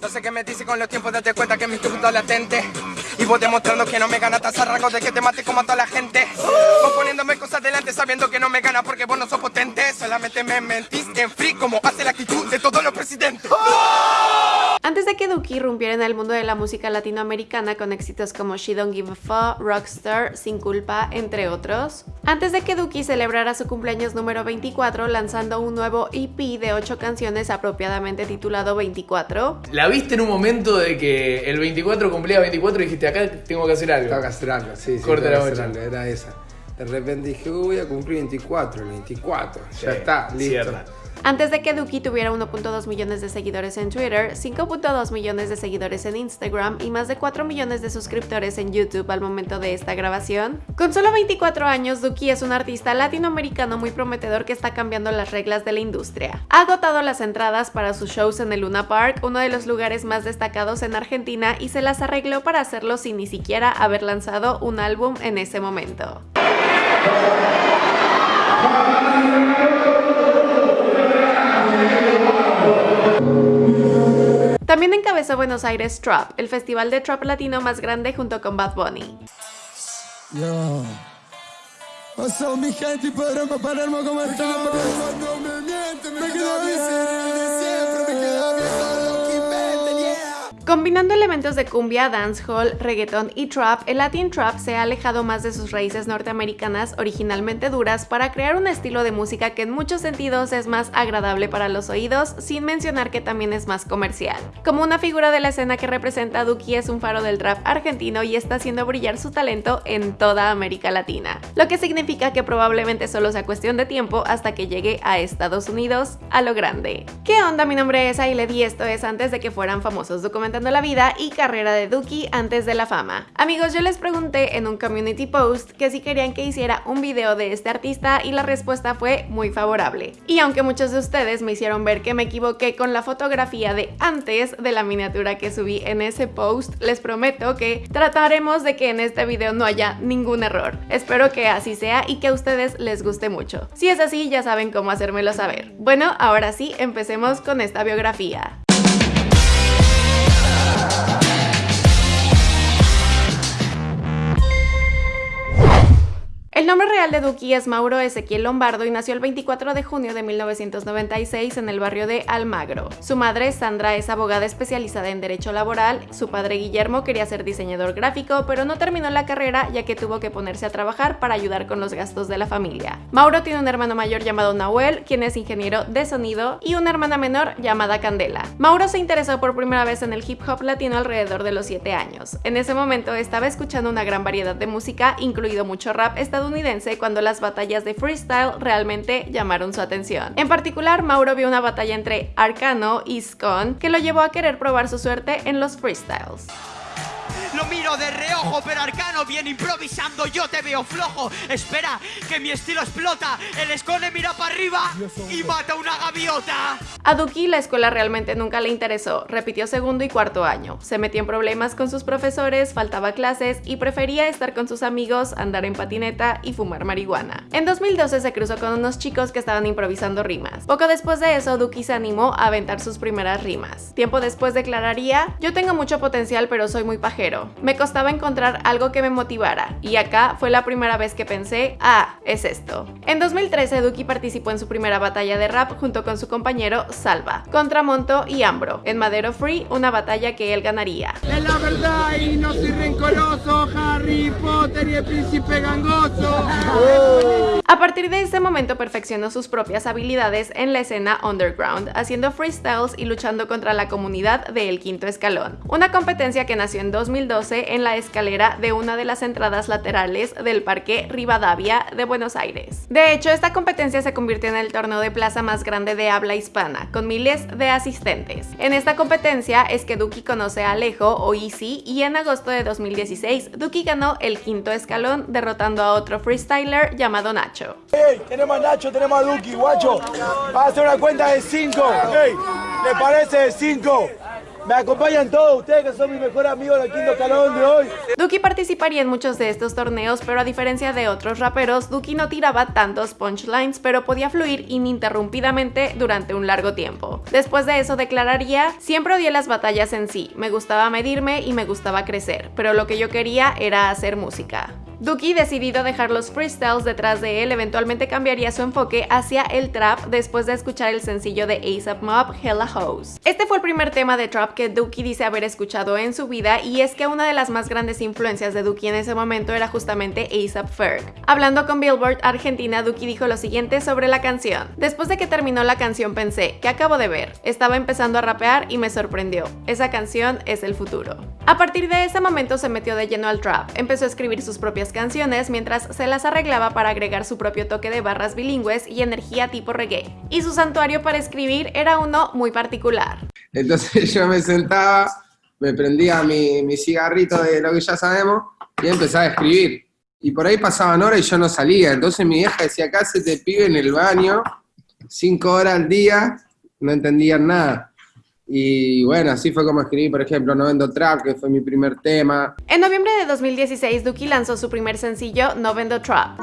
No sé qué me dice con los tiempos, date cuenta que mi punto latente. Y vos demostrando que no me gana, a de que te mate como a toda la gente. Vos poniéndome cosas delante sabiendo que no me gana porque vos no sos potente. Solamente me mentís en free como hace la actitud de todos los presidentes. Antes de que Duki irrumpiera en el mundo de la música latinoamericana con éxitos como She Don't Give a Fuck, Rockstar, Sin Culpa, entre otros. Antes de que Duki celebrara su cumpleaños número 24 lanzando un nuevo EP de 8 canciones apropiadamente titulado 24. ¿La viste en un momento de que el 24 cumplía 24 y dijiste acá tengo que hacer algo? Tengo que hacer algo, sí, sí. Corta la hacer era esa. De repente dije, voy a cumplir 24, el 24, ya está, listo. Antes de que Duki tuviera 1.2 millones de seguidores en Twitter, 5.2 millones de seguidores en Instagram y más de 4 millones de suscriptores en YouTube al momento de esta grabación. Con solo 24 años, Duki es un artista latinoamericano muy prometedor que está cambiando las reglas de la industria. Ha agotado las entradas para sus shows en el Luna Park, uno de los lugares más destacados en Argentina, y se las arregló para hacerlo sin ni siquiera haber lanzado un álbum en ese momento. También encabezó Buenos Aires Trap, el festival de trap latino más grande junto con Bad Bunny. Combinando elementos de cumbia, dancehall, reggaeton y trap, el Latin Trap se ha alejado más de sus raíces norteamericanas originalmente duras para crear un estilo de música que en muchos sentidos es más agradable para los oídos, sin mencionar que también es más comercial. Como una figura de la escena que representa Duki es un faro del trap argentino y está haciendo brillar su talento en toda América Latina, lo que significa que probablemente solo sea cuestión de tiempo hasta que llegue a Estados Unidos a lo grande. ¿Qué onda? Mi nombre es Ailed y esto es antes de que fueran famosos documentales la vida y carrera de Duki antes de la fama. Amigos, yo les pregunté en un community post que si querían que hiciera un video de este artista y la respuesta fue muy favorable. Y aunque muchos de ustedes me hicieron ver que me equivoqué con la fotografía de antes de la miniatura que subí en ese post, les prometo que trataremos de que en este video no haya ningún error. Espero que así sea y que a ustedes les guste mucho. Si es así, ya saben cómo hacérmelo saber. Bueno, ahora sí, empecemos con esta biografía. Nombre real de Duki es Mauro Ezequiel Lombardo y nació el 24 de junio de 1996 en el barrio de Almagro. Su madre, Sandra, es abogada especializada en Derecho Laboral, su padre Guillermo quería ser diseñador gráfico, pero no terminó la carrera ya que tuvo que ponerse a trabajar para ayudar con los gastos de la familia. Mauro tiene un hermano mayor llamado Nahuel, quien es ingeniero de sonido, y una hermana menor llamada Candela. Mauro se interesó por primera vez en el hip hop latino alrededor de los 7 años. En ese momento estaba escuchando una gran variedad de música, incluido mucho rap estadounidense cuando las batallas de freestyle realmente llamaron su atención. En particular, Mauro vio una batalla entre Arcano y Scon que lo llevó a querer probar su suerte en los freestyles. Lo miro de reojo, pero Arcano viene improvisando, yo te veo flojo. Espera, que mi estilo explota. El escone mira para arriba y mata una gaviota. A Duki la escuela realmente nunca le interesó. Repitió segundo y cuarto año. Se metió en problemas con sus profesores, faltaba clases y prefería estar con sus amigos, andar en patineta y fumar marihuana. En 2012 se cruzó con unos chicos que estaban improvisando rimas. Poco después de eso, Duki se animó a aventar sus primeras rimas. Tiempo después declararía, yo tengo mucho potencial pero soy muy pajero me costaba encontrar algo que me motivara, y acá fue la primera vez que pensé, ah, es esto. En 2013, Duki participó en su primera batalla de rap junto con su compañero Salva, contra Monto y Ambro, en Madero Free, una batalla que él ganaría. Es la verdad y no soy rencoroso, Harry Potter y el príncipe gangoso. A partir de ese momento perfeccionó sus propias habilidades en la escena underground, haciendo freestyles y luchando contra la comunidad de El Quinto Escalón, una competencia que nació en 2012 en la escalera de una de las entradas laterales del Parque Rivadavia de Buenos Aires. De hecho, esta competencia se convirtió en el torneo de plaza más grande de habla hispana, con miles de asistentes. En esta competencia es que Duki conoce a Alejo o Easy y en agosto de 2016 Duki ganó el quinto escalón derrotando a otro freestyler llamado Nacho. Hey, tenemos a Nacho, tenemos a Duki, guacho. Va a hacer una cuenta de 5. Hey, ¿le parece de 5? Me acompañan todos ustedes que son mis mejores amigos del quinto escalón de hoy. Duki participaría en muchos de estos torneos, pero a diferencia de otros raperos, Duki no tiraba tantos punchlines, pero podía fluir ininterrumpidamente durante un largo tiempo. Después de eso declararía, siempre odié las batallas en sí, me gustaba medirme y me gustaba crecer, pero lo que yo quería era hacer música. Duki, decidido dejar los freestyles detrás de él, eventualmente cambiaría su enfoque hacia el trap después de escuchar el sencillo de ASAP Mob, Hella Hoes. Este fue el primer tema de trap que Duki dice haber escuchado en su vida y es que una de las más grandes influencias de Duki en ese momento era justamente ASAP Ferg. Hablando con Billboard Argentina, Duki dijo lo siguiente sobre la canción. Después de que terminó la canción pensé, ¿qué acabo de ver? Estaba empezando a rapear y me sorprendió. Esa canción es el futuro. A partir de ese momento se metió de lleno al trap, empezó a escribir sus propias canciones mientras se las arreglaba para agregar su propio toque de barras bilingües y energía tipo reggae. Y su santuario para escribir era uno muy particular. Entonces yo me sentaba, me prendía mi, mi cigarrito de lo que ya sabemos y empezaba a escribir. Y por ahí pasaban horas y yo no salía. Entonces mi vieja decía, acá se te pibe en el baño, cinco horas al día, no entendían nada. Y bueno, así fue como escribí, por ejemplo, No Vendo Trap, que fue mi primer tema. En noviembre de 2016, Duki lanzó su primer sencillo, No Vendo Trap.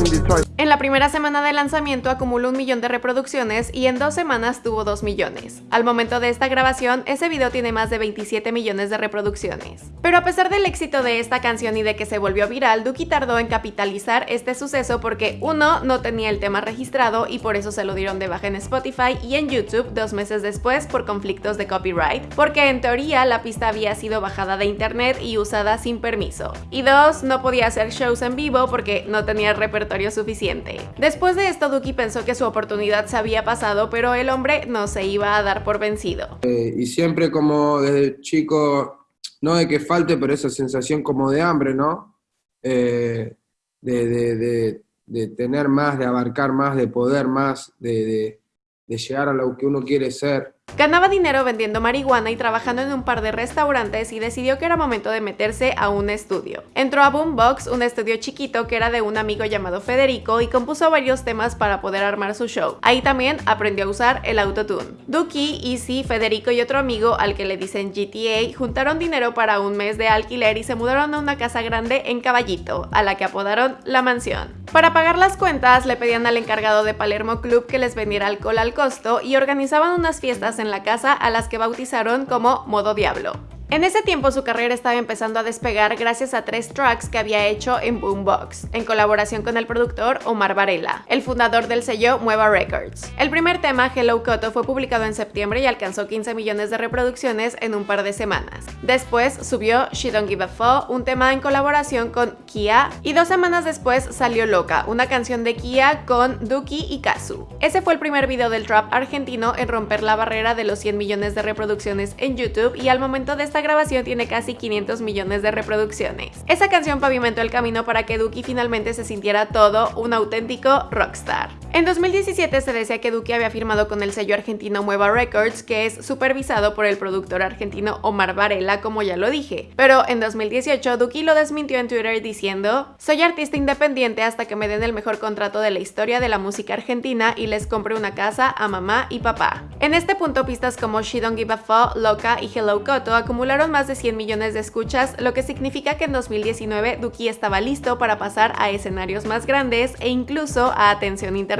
En la primera semana de lanzamiento acumuló un millón de reproducciones y en dos semanas tuvo 2 millones. Al momento de esta grabación, ese video tiene más de 27 millones de reproducciones. Pero a pesar del éxito de esta canción y de que se volvió viral, Duki tardó en capitalizar este suceso porque uno, no tenía el tema registrado y por eso se lo dieron de baja en Spotify y en YouTube dos meses después por conflictos de copyright, porque en teoría la pista había sido bajada de internet y usada sin permiso. Y dos, no podía hacer shows en vivo porque no tenía el repertorio suficiente. Después de esto, Duki pensó que su oportunidad se había pasado, pero el hombre no se iba a dar por vencido. Eh, y siempre como desde chico, no de que falte, pero esa sensación como de hambre, ¿no? Eh, de, de, tener más, de abarcar más, de poder más, de, llegar a lo que uno quiere ser. Ganaba dinero vendiendo marihuana y trabajando en un par de restaurantes y decidió que era momento de meterse a un estudio. Entró a Boombox, un estudio chiquito que era de un amigo llamado Federico y compuso varios temas para poder armar su show. Ahí también aprendió a usar el autotune. Duki, Easy, Federico y otro amigo al que le dicen GTA juntaron dinero para un mes de alquiler y se mudaron a una casa grande en Caballito, a la que apodaron La Mansión. Para pagar las cuentas le pedían al encargado de Palermo Club que les vendiera alcohol al costo y organizaban unas fiestas en la casa a las que bautizaron como Modo Diablo. En ese tiempo su carrera estaba empezando a despegar gracias a tres tracks que había hecho en Boombox, en colaboración con el productor Omar Varela, el fundador del sello Mueva Records. El primer tema, Hello Coto, fue publicado en septiembre y alcanzó 15 millones de reproducciones en un par de semanas. Después subió She Don't Give a Fuck, un tema en colaboración con Kia, y dos semanas después salió Loca, una canción de Kia con Duki y Kazu. Ese fue el primer video del trap argentino en romper la barrera de los 100 millones de reproducciones en YouTube y al momento de esta grabación tiene casi 500 millones de reproducciones. Esa canción pavimentó el camino para que Duki finalmente se sintiera todo un auténtico rockstar. En 2017 se decía que Duki había firmado con el sello argentino Mueva Records, que es supervisado por el productor argentino Omar Varela, como ya lo dije. Pero en 2018 Duki lo desmintió en Twitter diciendo Soy artista independiente hasta que me den el mejor contrato de la historia de la música argentina y les compre una casa a mamá y papá. En este punto pistas como She Don't Give a Fuck, Loca y Hello Koto acumulan más de 100 millones de escuchas, lo que significa que en 2019 Duki estaba listo para pasar a escenarios más grandes e incluso a atención internacional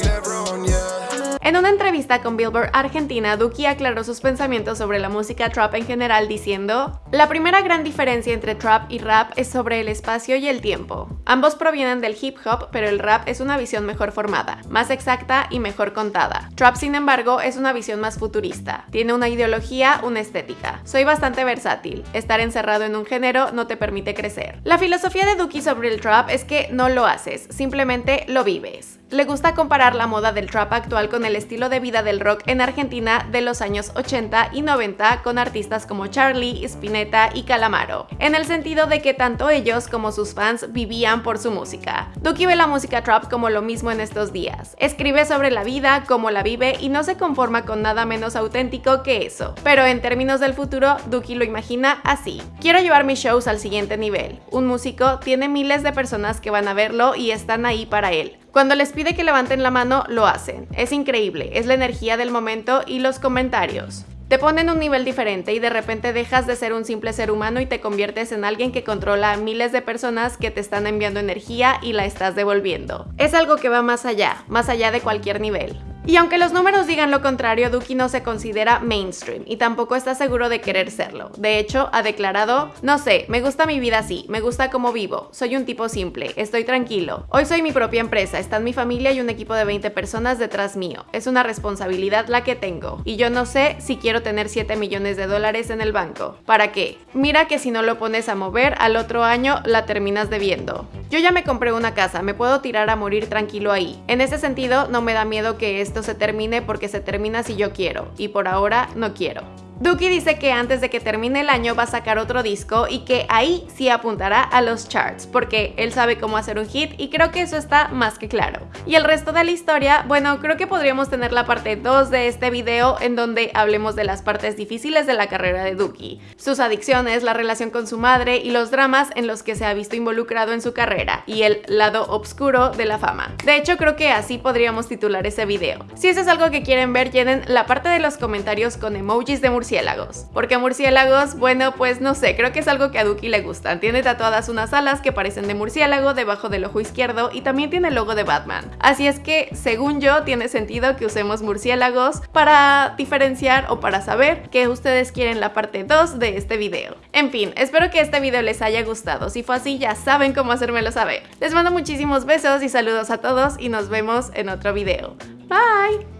En una entrevista con Billboard Argentina, Duki aclaró sus pensamientos sobre la música trap en general diciendo La primera gran diferencia entre trap y rap es sobre el espacio y el tiempo. Ambos provienen del hip hop, pero el rap es una visión mejor formada, más exacta y mejor contada. Trap, sin embargo, es una visión más futurista. Tiene una ideología, una estética. Soy bastante versátil. Estar encerrado en un género no te permite crecer. La filosofía de Duki sobre el trap es que no lo haces, simplemente lo vives. Le gusta comparar la moda del trap actual con el estilo de vida del rock en Argentina de los años 80 y 90 con artistas como Charlie, Spinetta y Calamaro, en el sentido de que tanto ellos como sus fans vivían por su música. Duki ve la música trap como lo mismo en estos días. Escribe sobre la vida, cómo la vive y no se conforma con nada menos auténtico que eso. Pero en términos del futuro, Duki lo imagina así. Quiero llevar mis shows al siguiente nivel. Un músico tiene miles de personas que van a verlo y están ahí para él. Cuando les pide que levanten la mano, lo hacen. Es increíble, es la energía del momento y los comentarios. Te ponen un nivel diferente y de repente dejas de ser un simple ser humano y te conviertes en alguien que controla a miles de personas que te están enviando energía y la estás devolviendo. Es algo que va más allá, más allá de cualquier nivel. Y aunque los números digan lo contrario, Duki no se considera mainstream y tampoco está seguro de querer serlo. De hecho, ha declarado, no sé, me gusta mi vida así, me gusta cómo vivo, soy un tipo simple, estoy tranquilo. Hoy soy mi propia empresa, está en mi familia y un equipo de 20 personas detrás mío. Es una responsabilidad la que tengo. Y yo no sé si quiero tener 7 millones de dólares en el banco. ¿Para qué? Mira que si no lo pones a mover, al otro año la terminas debiendo. Yo ya me compré una casa, me puedo tirar a morir tranquilo ahí. En ese sentido, no me da miedo que esto se termine porque se termina si yo quiero, y por ahora no quiero. Duki dice que antes de que termine el año va a sacar otro disco y que ahí sí apuntará a los charts, porque él sabe cómo hacer un hit y creo que eso está más que claro. Y el resto de la historia, bueno, creo que podríamos tener la parte 2 de este video en donde hablemos de las partes difíciles de la carrera de Duki, sus adicciones, la relación con su madre y los dramas en los que se ha visto involucrado en su carrera y el lado oscuro de la fama. De hecho, creo que así podríamos titular ese video. Si eso es algo que quieren ver, llenen la parte de los comentarios con emojis de murciélago murciélagos. Porque murciélagos, bueno, pues no sé, creo que es algo que a Duki le gustan. Tiene tatuadas unas alas que parecen de murciélago debajo del ojo izquierdo y también tiene el logo de Batman. Así es que, según yo, tiene sentido que usemos murciélagos para diferenciar o para saber que ustedes quieren la parte 2 de este video. En fin, espero que este video les haya gustado. Si fue así, ya saben cómo hacérmelo saber. Les mando muchísimos besos y saludos a todos y nos vemos en otro video. Bye!